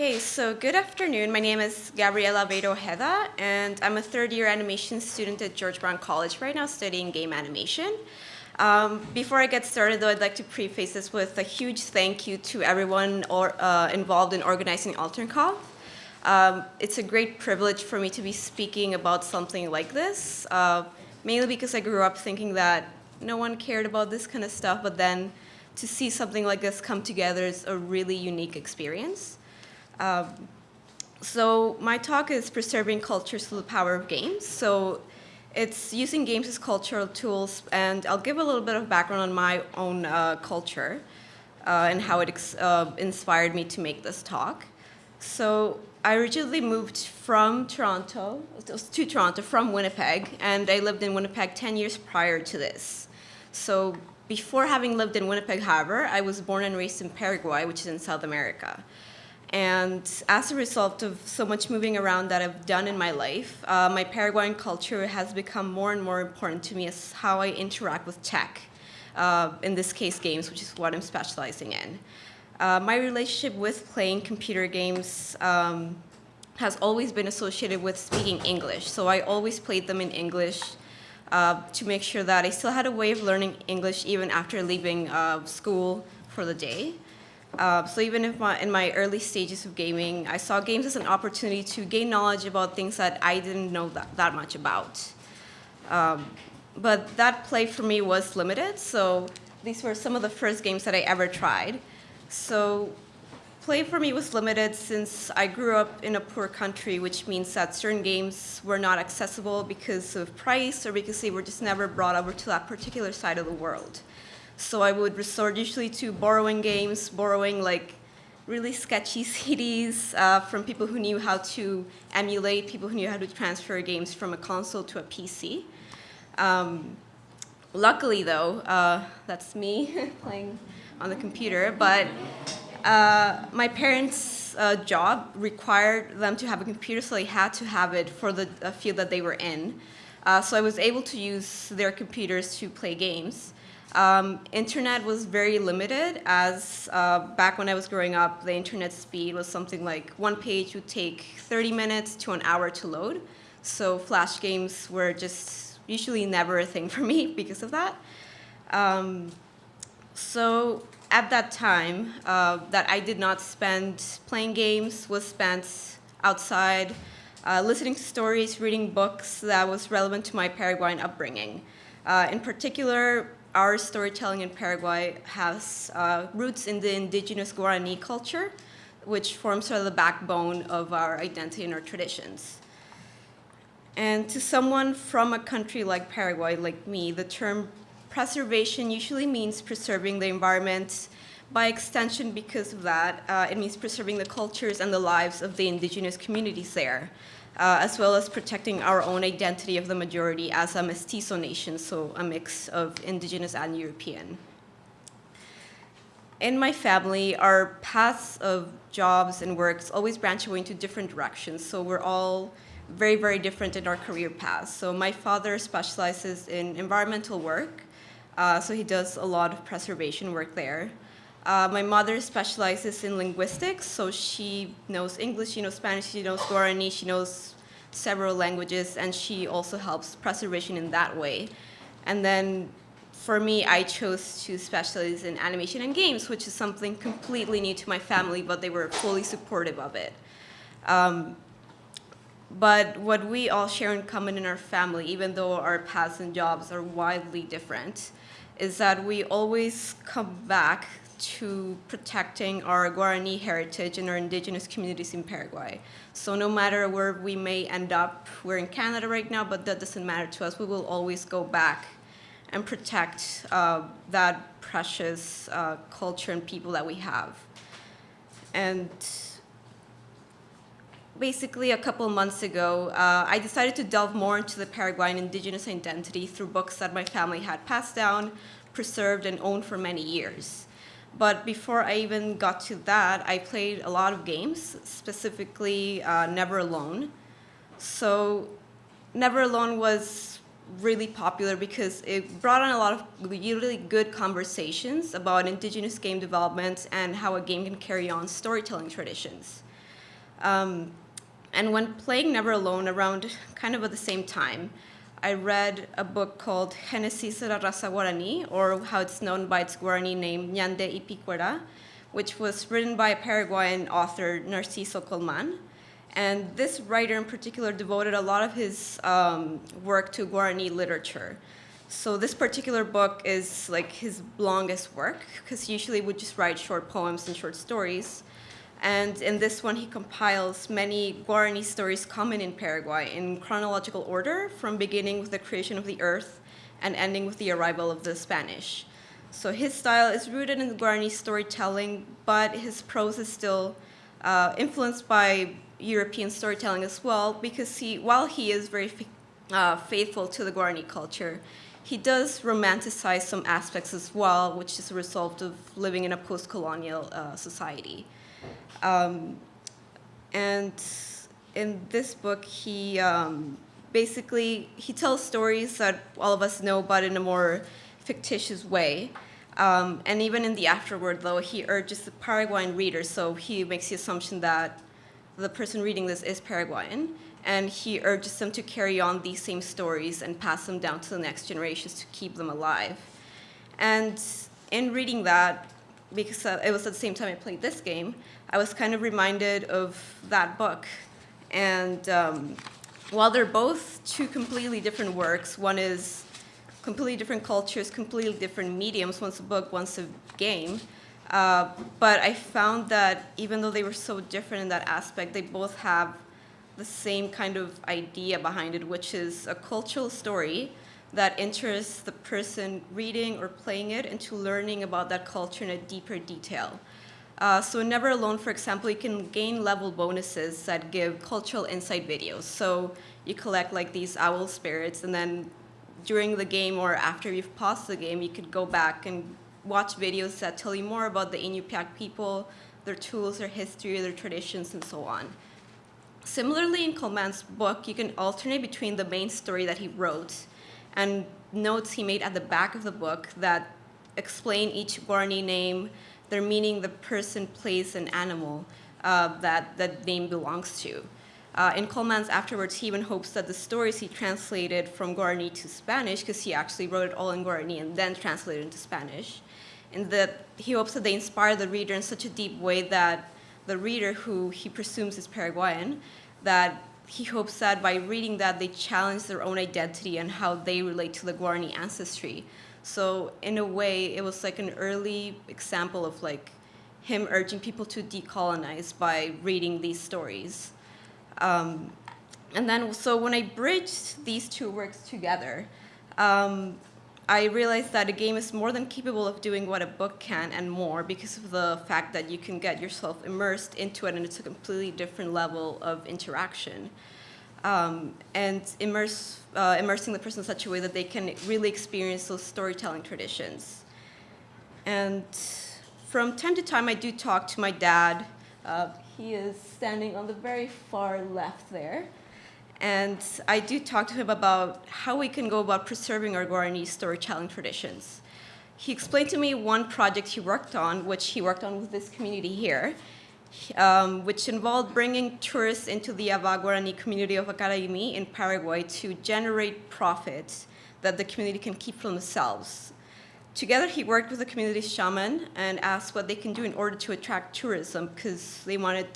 Okay, so good afternoon. My name is Gabriela Beto Ojeda, and I'm a third year animation student at George Brown College right now studying game animation. Um, before I get started, though, I'd like to preface this with a huge thank you to everyone or, uh, involved in organizing AlterConf. Um, it's a great privilege for me to be speaking about something like this, uh, mainly because I grew up thinking that no one cared about this kind of stuff, but then to see something like this come together is a really unique experience. Um, so my talk is preserving cultures through the power of games. So it's using games as cultural tools, and I'll give a little bit of background on my own uh, culture uh, and how it uh, inspired me to make this talk. So I originally moved from Toronto, to Toronto from Winnipeg, and I lived in Winnipeg 10 years prior to this. So before having lived in Winnipeg, however, I was born and raised in Paraguay, which is in South America. And as a result of so much moving around that I've done in my life, uh, my Paraguayan culture has become more and more important to me as how I interact with tech, uh, in this case games, which is what I'm specializing in. Uh, my relationship with playing computer games um, has always been associated with speaking English. So I always played them in English uh, to make sure that I still had a way of learning English even after leaving uh, school for the day. Uh, so even if my, in my early stages of gaming, I saw games as an opportunity to gain knowledge about things that I didn't know that, that much about. Um, but that play for me was limited, so these were some of the first games that I ever tried. So play for me was limited since I grew up in a poor country, which means that certain games were not accessible because of price or because they were just never brought over to that particular side of the world. So I would resort usually to borrowing games, borrowing like really sketchy CDs uh, from people who knew how to emulate, people who knew how to transfer games from a console to a PC. Um, luckily though, uh, that's me playing on the computer, but uh, my parents' uh, job required them to have a computer, so they had to have it for the field that they were in. Uh, so I was able to use their computers to play games. Um, internet was very limited as uh, back when I was growing up, the internet speed was something like one page would take 30 minutes to an hour to load. So flash games were just usually never a thing for me because of that. Um, so at that time, uh, that I did not spend playing games was spent outside, uh, listening to stories, reading books that was relevant to my Paraguayan upbringing. Uh, in particular, our storytelling in Paraguay has uh, roots in the indigenous Guarani culture, which forms sort of the backbone of our identity and our traditions. And to someone from a country like Paraguay, like me, the term preservation usually means preserving the environment. By extension, because of that, uh, it means preserving the cultures and the lives of the indigenous communities there uh, as well as protecting our own identity of the majority as a mestizo nation, so a mix of indigenous and European. In my family, our paths of jobs and works always branch away into different directions, so we're all very, very different in our career paths. So my father specializes in environmental work, uh, so he does a lot of preservation work there. Uh, my mother specializes in linguistics, so she knows English, she knows Spanish, she knows Guarani, she knows several languages, and she also helps preservation in that way. And then for me, I chose to specialize in animation and games, which is something completely new to my family, but they were fully supportive of it. Um, but what we all share in common in our family, even though our paths and jobs are wildly different, is that we always come back to protecting our Guarani heritage and our indigenous communities in Paraguay. So no matter where we may end up, we're in Canada right now, but that doesn't matter to us. We will always go back and protect uh, that precious uh, culture and people that we have. And basically a couple months ago, uh, I decided to delve more into the Paraguayan indigenous identity through books that my family had passed down, preserved, and owned for many years. But before I even got to that, I played a lot of games, specifically uh, Never Alone. So Never Alone was really popular because it brought on a lot of really good conversations about indigenous game development and how a game can carry on storytelling traditions. Um, and when playing Never Alone around kind of at the same time, I read a book called Genesis de la Raza Guarani, or how it's known by its Guarani name, Ñande Ypy Kuéra, which was written by a Paraguayan author, Narciso Colman. And this writer in particular devoted a lot of his um, work to Guarani literature. So this particular book is like his longest work, because usually would just write short poems and short stories. And in this one, he compiles many Guarani stories common in Paraguay in chronological order, from beginning with the creation of the earth and ending with the arrival of the Spanish. So his style is rooted in Guarani storytelling, but his prose is still uh, influenced by European storytelling as well, because he, while he is very uh, faithful to the Guarani culture, he does romanticize some aspects as well, which is a result of living in a post-colonial uh, society. Um, and in this book, he um, basically he tells stories that all of us know, but in a more fictitious way. Um, and even in the afterword, though, he urges the Paraguayan reader, so he makes the assumption that the person reading this is Paraguayan, and he urges them to carry on these same stories and pass them down to the next generations to keep them alive. And in reading that, because uh, it was at the same time I played this game, I was kind of reminded of that book. And um, while they're both two completely different works, one is completely different cultures, completely different mediums, one's a book, one's a game, uh, but I found that even though they were so different in that aspect, they both have the same kind of idea behind it, which is a cultural story that interests the person reading or playing it into learning about that culture in a deeper detail. Uh, so Never Alone, for example, you can gain level bonuses that give cultural insight videos. So you collect like these owl spirits, and then during the game or after you've paused the game, you could go back and watch videos that tell you more about the Inupiaq people, their tools, their history, their traditions, and so on. Similarly, in Colman's book, you can alternate between the main story that he wrote and notes he made at the back of the book that explain each Guarani name, their meaning, the person, place, and animal uh, that that name belongs to. Uh, in Colman's afterwards, he even hopes that the stories he translated from Guarani to Spanish, because he actually wrote it all in Guarani and then translated into Spanish, and that he hopes that they inspire the reader in such a deep way that the reader, who he presumes is Paraguayan, that he hopes that by reading that they challenge their own identity and how they relate to the Guarani ancestry. So in a way, it was like an early example of like him urging people to decolonize by reading these stories. Um, and then, so when I bridged these two works together, um, I realized that a game is more than capable of doing what a book can and more because of the fact that you can get yourself immersed into it and it's a completely different level of interaction. Um, and immerse, uh, immersing the person in such a way that they can really experience those storytelling traditions. And from time to time, I do talk to my dad. Uh, he is standing on the very far left there. And I do talk to him about how we can go about preserving our Guarani storytelling traditions. He explained to me one project he worked on, which he worked on with this community here, um, which involved bringing tourists into the Ava Guarani community of Acaraimi in Paraguay to generate profits that the community can keep for themselves. Together, he worked with the community shaman and asked what they can do in order to attract tourism because they wanted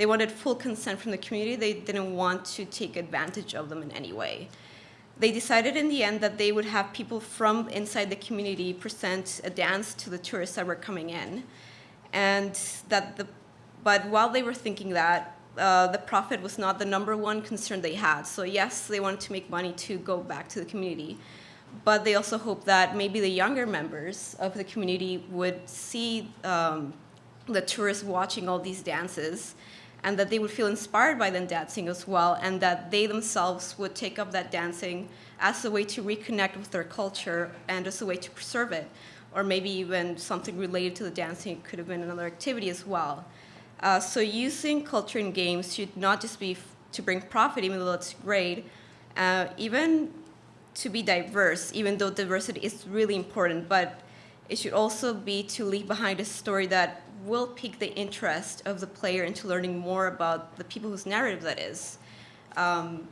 they wanted full consent from the community. They didn't want to take advantage of them in any way. They decided in the end that they would have people from inside the community present a dance to the tourists that were coming in. And that the, but while they were thinking that, uh, the profit was not the number one concern they had. So yes, they wanted to make money to go back to the community, but they also hoped that maybe the younger members of the community would see um, the tourists watching all these dances and that they would feel inspired by them dancing as well, and that they themselves would take up that dancing as a way to reconnect with their culture and as a way to preserve it. Or maybe even something related to the dancing could have been another activity as well. Uh, so using culture in games should not just be to bring profit, even though it's great, uh, even to be diverse, even though diversity is really important, but it should also be to leave behind a story that will pique the interest of the player into learning more about the people whose narrative that is. Um,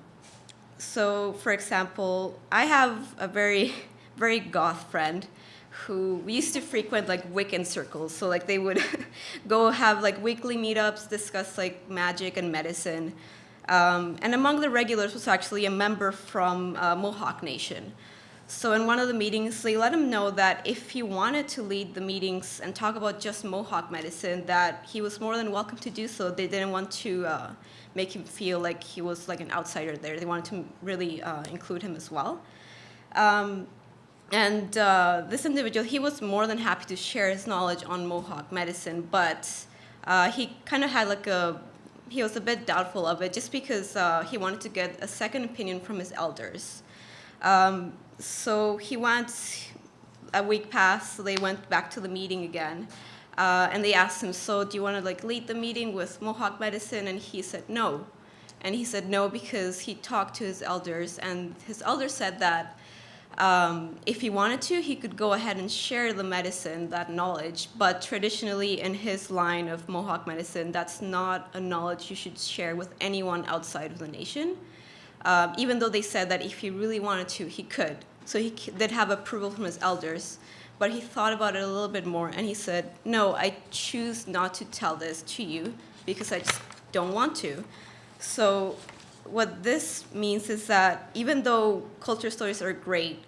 so, for example, I have a very, very goth friend who we used to frequent like Wiccan circles. So like they would go have like weekly meetups, discuss like magic and medicine. Um, and among the regulars was actually a member from uh, Mohawk Nation. So in one of the meetings, they let him know that if he wanted to lead the meetings and talk about just Mohawk medicine, that he was more than welcome to do so. They didn't want to uh, make him feel like he was like an outsider there. They wanted to really uh, include him as well. Um, and uh, this individual, he was more than happy to share his knowledge on Mohawk medicine, but uh, he kind of had like a, he was a bit doubtful of it just because uh, he wanted to get a second opinion from his elders. Um, so he went, a week passed, so they went back to the meeting again. Uh, and they asked him, so do you want to like lead the meeting with Mohawk medicine? And he said no. And he said no because he talked to his elders, and his elders said that um, if he wanted to, he could go ahead and share the medicine, that knowledge. But traditionally, in his line of Mohawk medicine, that's not a knowledge you should share with anyone outside of the nation um, even though they said that if he really wanted to, he could. So he did have approval from his elders, but he thought about it a little bit more and he said, no, I choose not to tell this to you because I just don't want to. So what this means is that even though culture stories are great,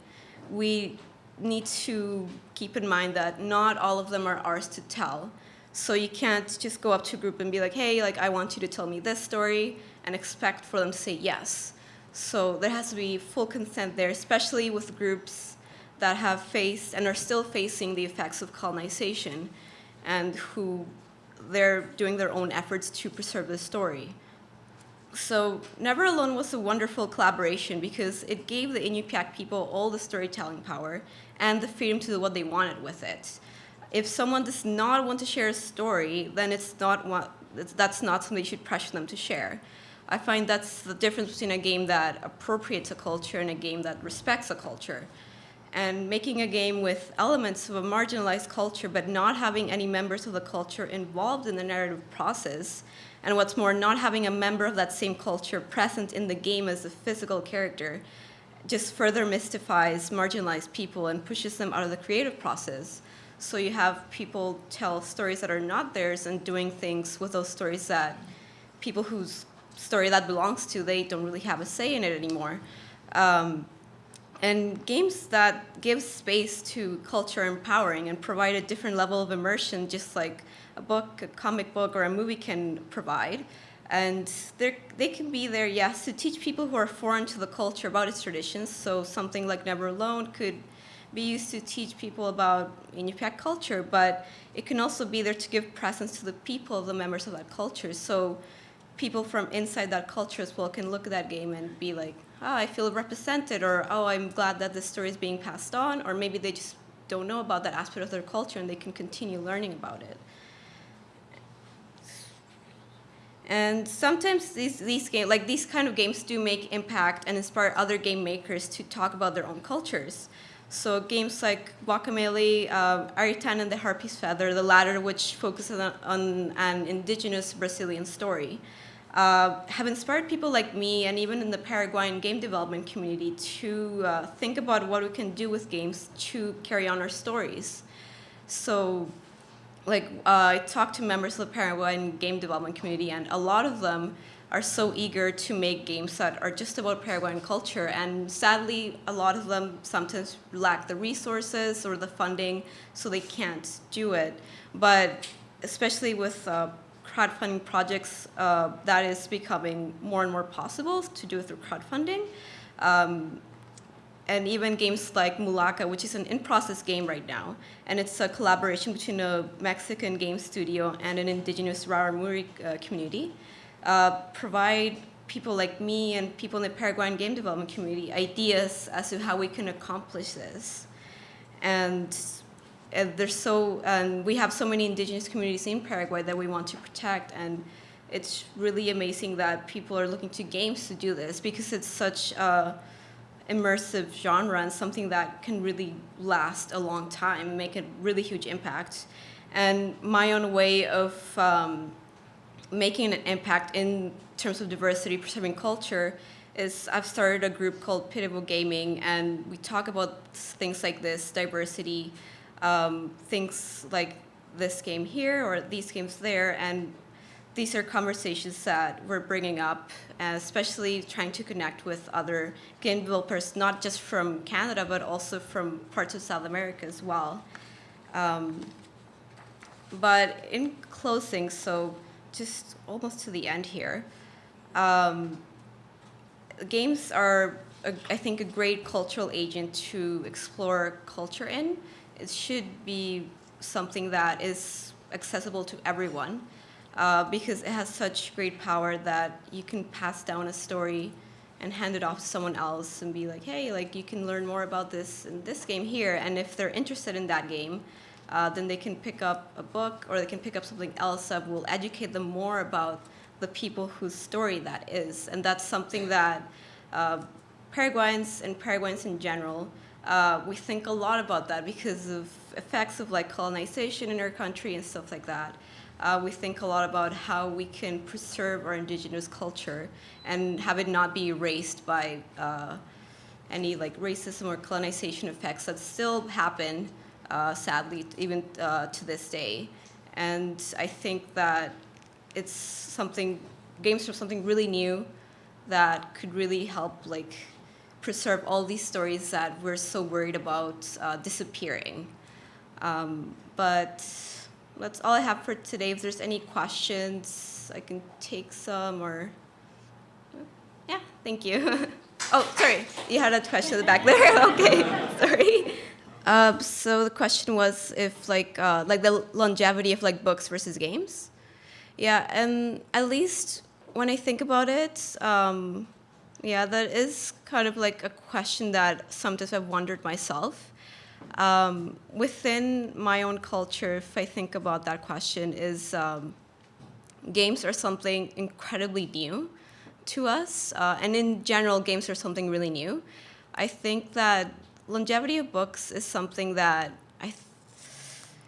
we need to keep in mind that not all of them are ours to tell. So you can't just go up to a group and be like, hey, like I want you to tell me this story and expect for them to say yes. So there has to be full consent there, especially with groups that have faced and are still facing the effects of colonization and who they're doing their own efforts to preserve the story. So Never Alone was a wonderful collaboration because it gave the Inupiaq people all the storytelling power and the freedom to do what they wanted with it. If someone does not want to share a story, then it's not what, that's not something you should pressure them to share. I find that's the difference between a game that appropriates a culture and a game that respects a culture. And making a game with elements of a marginalized culture but not having any members of the culture involved in the narrative process, and what's more, not having a member of that same culture present in the game as a physical character, just further mystifies marginalized people and pushes them out of the creative process. So you have people tell stories that are not theirs and doing things with those stories that people whose story that belongs to, they don't really have a say in it anymore. Um, and games that give space to culture empowering and provide a different level of immersion, just like a book, a comic book, or a movie can provide. And they can be there, yes, to teach people who are foreign to the culture about its traditions. So something like Never Alone could be used to teach people about Inupiaq culture, but it can also be there to give presence to the people of the members of that culture. So people from inside that culture as well can look at that game and be like, oh, I feel represented, or oh, I'm glad that this story is being passed on, or maybe they just don't know about that aspect of their culture and they can continue learning about it. And sometimes these, these games, like these kind of games do make impact and inspire other game makers to talk about their own cultures. So games like Guacamelee, uh, Aritana and the Harpy's Feather, the latter which focuses on, on an indigenous Brazilian story uh, have inspired people like me and even in the Paraguayan game development community to uh, think about what we can do with games to carry on our stories. So like uh, I talked to members of the Paraguayan game development community and a lot of them are so eager to make games that are just about Paraguayan culture and sadly a lot of them sometimes lack the resources or the funding so they can't do it. But especially with uh, crowdfunding projects, uh, that is becoming more and more possible to do through crowdfunding. Um, and even games like Mulaka, which is an in-process game right now, and it's a collaboration between a Mexican game studio and an indigenous Raramuri uh, community, uh, provide people like me and people in the Paraguayan game development community ideas as to how we can accomplish this. And and there's so and we have so many indigenous communities in Paraguay that we want to protect and it's really amazing that people are looking to games to do this because it's such a immersive genre and something that can really last a long time, make a really huge impact. And my own way of um, making an impact in terms of diversity, preserving culture, is I've started a group called Pitable Gaming, and we talk about things like this, diversity, um, things like this game here or these games there, and these are conversations that we're bringing up, especially trying to connect with other game developers, not just from Canada, but also from parts of South America as well. Um, but in closing, so just almost to the end here, um, games are, a, I think, a great cultural agent to explore culture in. It should be something that is accessible to everyone uh, because it has such great power that you can pass down a story and hand it off to someone else and be like, hey, like you can learn more about this in this game here. And if they're interested in that game, uh, then they can pick up a book or they can pick up something else that will educate them more about the people whose story that is. And that's something that uh, Paraguayans and Paraguayans in general, uh, we think a lot about that because of effects of like colonization in our country and stuff like that. Uh, we think a lot about how we can preserve our indigenous culture and have it not be erased by uh, any like racism or colonization effects that still happen uh, sadly, even uh, to this day. And I think that it's something, games are something really new that could really help like preserve all these stories that we're so worried about uh, disappearing. Um, but that's all I have for today. If there's any questions, I can take some or, yeah, thank you. oh, sorry, you had a question in the back there. okay, sorry. Uh, so the question was if like uh, like the longevity of like books versus games. Yeah, and at least when I think about it, um, yeah, that is kind of like a question that sometimes I've wondered myself. Um, within my own culture, if I think about that question, is um, games are something incredibly new to us, uh, and in general, games are something really new. I think that longevity of books is something that I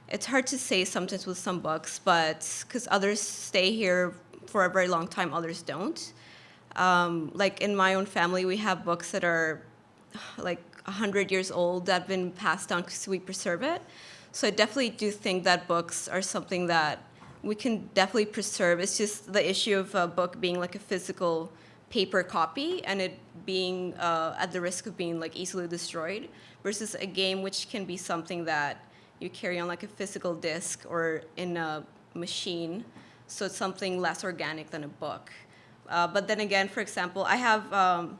it's hard to say sometimes with some books, but because others stay here for a very long time, others don't. Um, like in my own family, we have books that are like 100 years old that have been passed down because we preserve it. So I definitely do think that books are something that we can definitely preserve. It's just the issue of a book being like a physical paper copy and it being uh, at the risk of being like easily destroyed versus a game which can be something that you carry on like a physical disc or in a machine. So it's something less organic than a book. Uh, but then again, for example, I have um,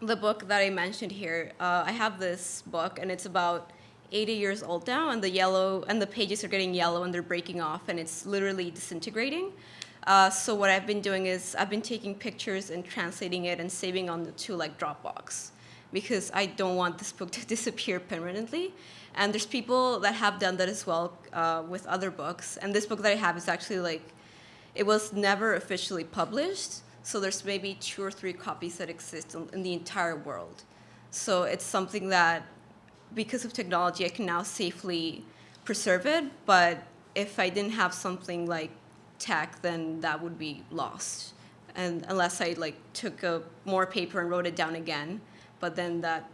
the book that I mentioned here. Uh, I have this book and it's about 80 years old now and the yellow and the pages are getting yellow and they're breaking off and it's literally disintegrating. Uh, so what I've been doing is I've been taking pictures and translating it and saving on the to like Dropbox because I don't want this book to disappear permanently. And there's people that have done that as well uh, with other books. And this book that I have is actually like, it was never officially published. So there's maybe two or three copies that exist in the entire world. So it's something that, because of technology, I can now safely preserve it. But if I didn't have something like tech, then that would be lost. And unless I like took a more paper and wrote it down again, but then that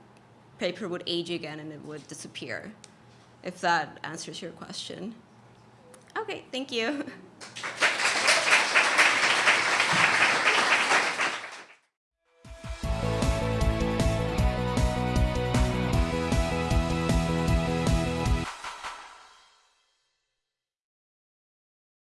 paper would age again and it would disappear. If that answers your question. Okay, thank you.